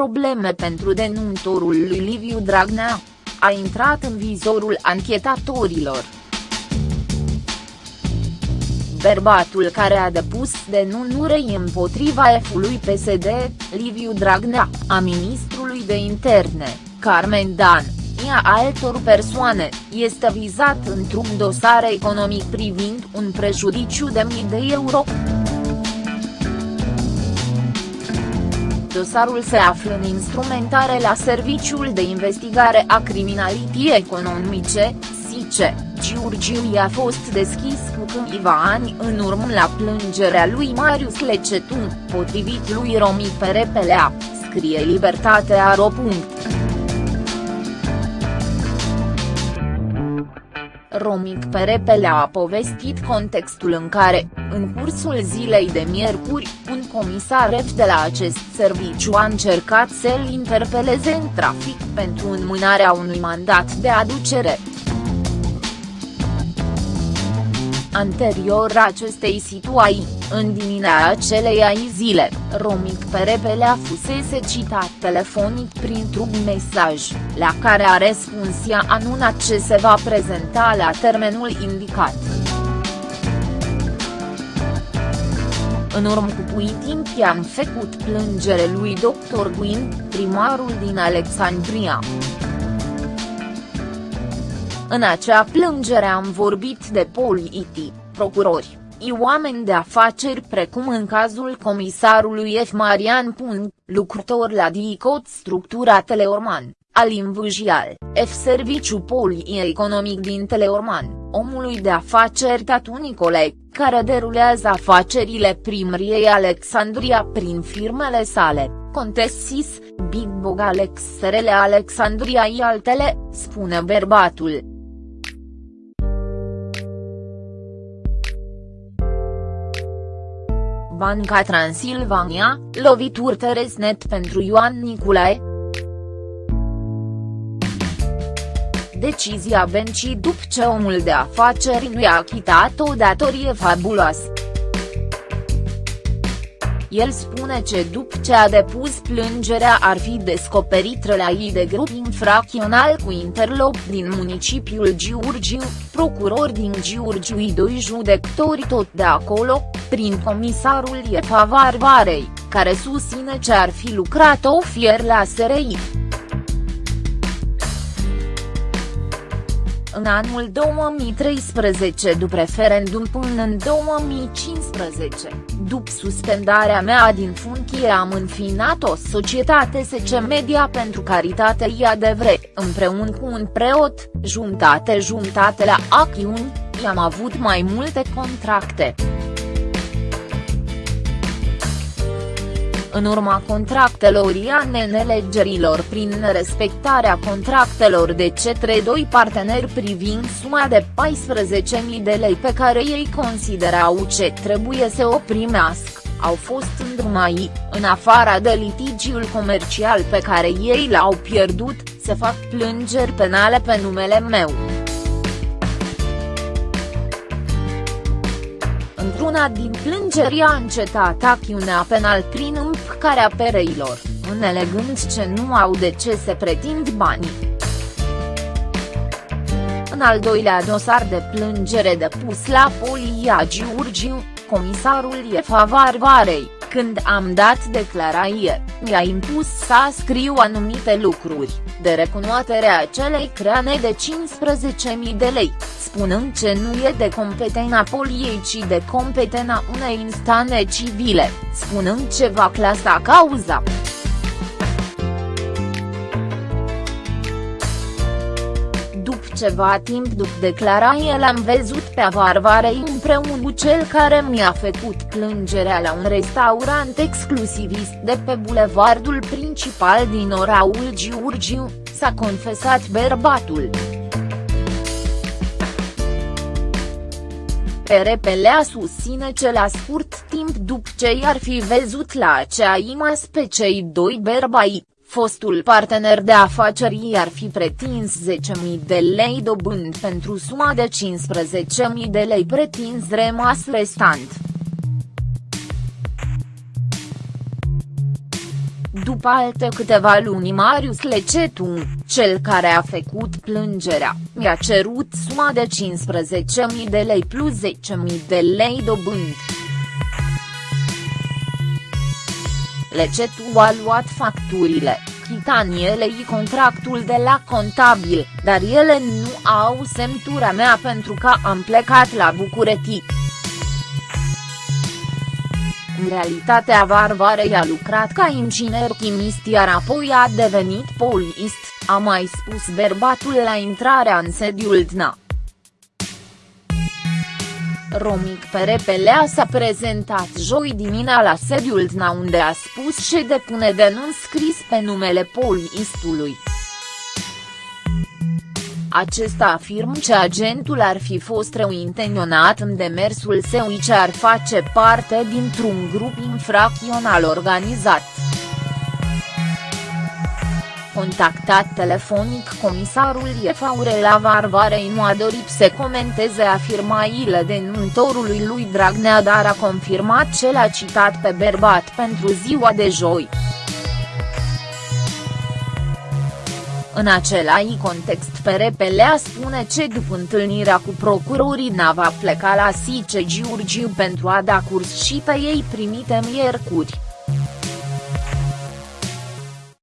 probleme pentru denuntorul lui Liviu Dragnea. A intrat în vizorul anchetatorilor. Bărbatul care a depus denunurei împotriva F-ului PSD, Liviu Dragnea, a ministrului de interne, Carmen Dan, a altor persoane, este vizat într-un dosar economic privind un prejudiciu de mii de euro. Dosarul se află în instrumentare la Serviciul de Investigare a Criminalității Economice, SICE. Giurgiu i-a fost deschis cu câțiva ani în urmă la plângerea lui Marius Lecetun, potrivit lui Romi Perepelea, scrie Libertatea.ro. Romic Perepele a povestit contextul în care, în cursul zilei de miercuri, un comisar F de la acest serviciu a încercat să-l interpeleze în trafic pentru înmânarea unui mandat de aducere. Anterior acestei situații, în dimineața acelei zile, Romic Perepelea fusese citat telefonic printr-un mesaj, la care a răspuns i-a anunțat ce se va prezenta la termenul indicat. În urmă cu pui timp i-am făcut plângere lui Dr. Gwyn, primarul din Alexandria. În acea plângere am vorbit de politici, procurori, oameni de afaceri precum în cazul comisarului F. Marian Pun, lucrător la DICOT structura Teleorman, Alin Vâjial, F. Serviciu Economic din Teleorman, omului de afaceri Tatu Nicolae, care derulează afacerile primriei Alexandria prin firmele sale, Contessis, Big Bog Alex SRL Alexandria și altele, spune bărbatul. Banca Transilvania, lovituri Teresnet pentru Ioan Niculae. Decizia bencii după ce omul de afaceri nu i-a achitat o datorie fabuloasă. El spune ce după ce a depus plângerea ar fi descoperit relații de grup infracțional cu interlop din municipiul Giurgiu, procurori din Giurgiu și doi judecători tot de acolo, prin comisarul Iepa Varvarei, care susține ce ar fi lucrat o fier la SRI. În anul 2013 după referendum până în 2015, după suspendarea mea din funcție am înfinat o societate SC Media pentru caritate IADVRE, împreună cu un preot, jumtate-jumtate la acțiuni, i-am avut mai multe contracte. În urma contractelor nelegerilor prin respectarea contractelor de cetre doi parteneri privind suma de 14.000 de lei pe care ei considerau ce trebuie să o primească, au fost îndrumai, în afara de litigiul comercial pe care ei l-au pierdut, să fac plângeri penale pe numele meu. Într-una din plângeri a încetat acțiunea penal prin împcarea pereilor, înțelegând ce nu au de ce se pretind banii. În al doilea dosar de plângere depus la Polia Giurgiu, comisarul Iefa Varvarei, când am dat declarație, mi-a impus să scriu anumite lucruri, de recunoaterea acelei creane de 15.000 de lei, spunând ce nu e de competența poliei ci de competența unei instanțe civile, spunând ce va clasa cauza. ceva timp după declarație l-am văzut pe Varvarei împreună cu cel care mi-a făcut plângerea la un restaurant exclusivist de pe bulevardul principal din oraul Giurgiu, s-a confesat bărbatul. Perepelea susține ce la scurt timp după ce i-ar fi văzut la acea imas pe cei doi bărbați, fostul partener de afaceri ar fi pretins 10.000 de lei dobând pentru suma de 15.000 de lei pretins rămas restant. După alte câteva luni Marius Lecetu, cel care a făcut plângerea, mi-a cerut suma de 15.000 de lei plus 10.000 de lei dobând. Lecetu a luat facturile, chitanielei contractul de la contabil, dar ele nu au semnătura mea pentru că am plecat la București. În realitatea Varvarei a lucrat ca inginer chimist iar apoi a devenit poliist, a mai spus bărbatul la intrarea în sediul DNA. Romic Perepelea s-a prezentat joi dimina la sediul DNA unde a spus și depune denunț scris pe numele poliistului. Acesta afirmă că agentul ar fi fost reintenționat în demersul său ce ar face parte dintr-un grup infracțional organizat. Contactat telefonic comisarul Iefaurela Varvarei nu a dorit să comenteze afirmațiile denuntorului lui Dragnea dar a confirmat ce l-a citat pe bărbat pentru ziua de joi. În același context Perepelea spune ce după întâlnirea cu procurorii n-a va pleca la Sice Giurgiu pentru a da curs și pe ei primite miercuri.